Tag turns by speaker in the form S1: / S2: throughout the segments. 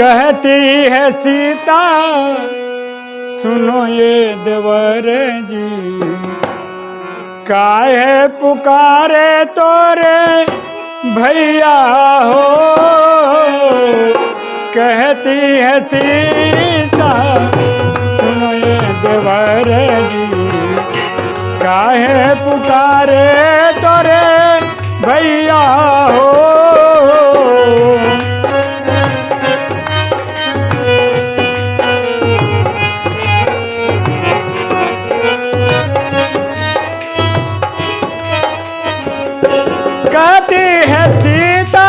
S1: कहती है सीता, सुनो ये देवर जी। काहे पुकारे तोरे, भैया हो। कहती है सीता, सुनो ये देवर जी। काहे पुकारे तोरे, भैया हो। है सीता।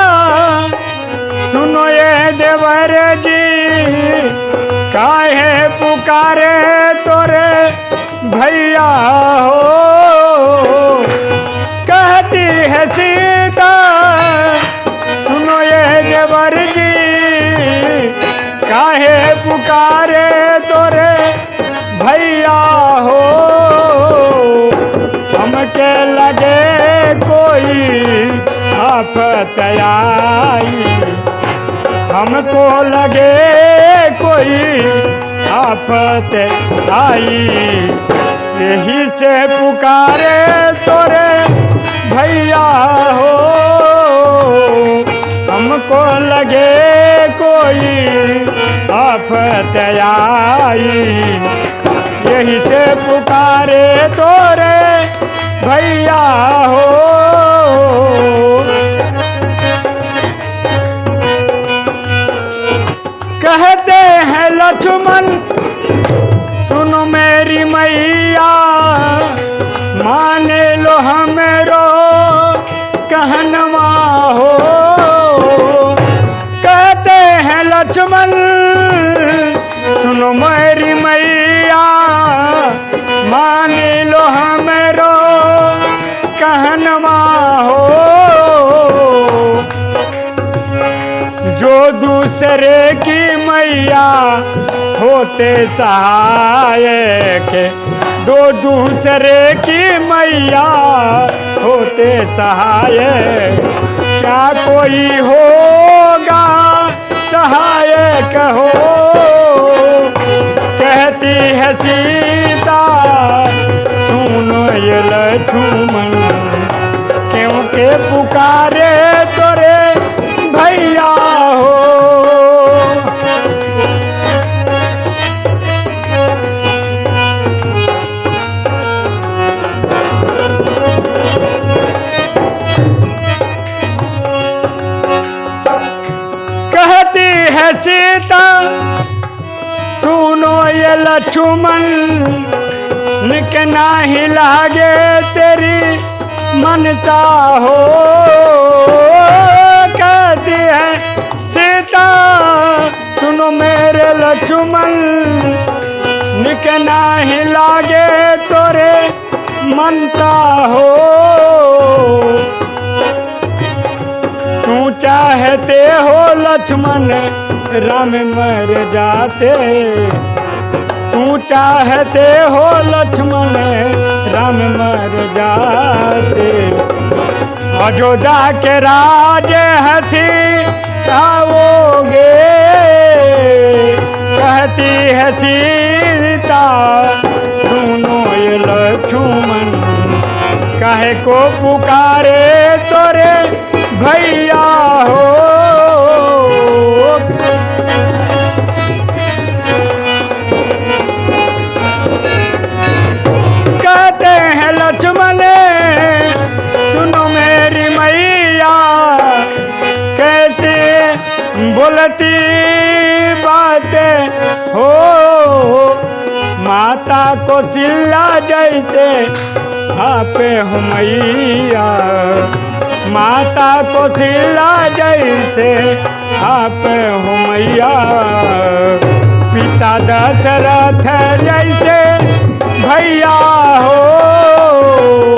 S1: सुनो ये देवर जी, काहे पुकारे तोरे भैया हो? कहती है सीता, सुनो ये देवर जी, काहे पुकारे तोरे भैया हो? हमके लगे कोई आफत हमको लगे कोई आफत आई। यही से पुकारे तोरे भैया हो। हमको लगे कोई आफत आई। यही से पुकारे तोरे भैया हो। कहते हैं लक्ष्मण। सुनो मेरी मैया, माने लो हमरो कहनवा हो। कहते हैं लक्ष्मण, सुनो मेरी मैया। जो दूसरे की मैया होते सहायक दो दूसरे की मैया होते सहायक क्या कोई होगा सहायक हो? कहती है सीता, सुनो ये लक्ष्मण, क्योंकि पुकारे है सीता सुनो ये लक्ष्मण, निक नाही लागे तेरी मनता हो। कहती है, सीता, सुनो मेरे लक्ष्मण, निक नाही लागे तोरे मनता हो। चाहते हो लक्ष्मण, राम मर जाते। तू चाहते हो लक्ष्मण, राम मर जाते। अयोध्या के राज हथी आओगे। कहती है सीता, सुनो ये लक्ष्मण, काहे को पुकारे तोरे? भैया हो। कहते हैं लक्ष्मण, सुनो मेरी मैया, कैसे बोलती बातें हो। माता को चिल्ला जैसे आपे मैया। माता को चिल्ला जैसे आप हो मैया। पिता दशरथ जैसे भैया हो।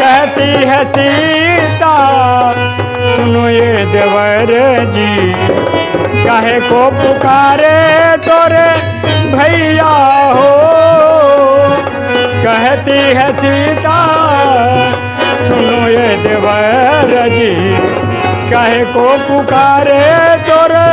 S1: कहती है सीता, सुनो ये देवर जी। कहे को पुकारे तोरे भैया हो। कहती है सीता देवर जी कहे को पुकारे तोरे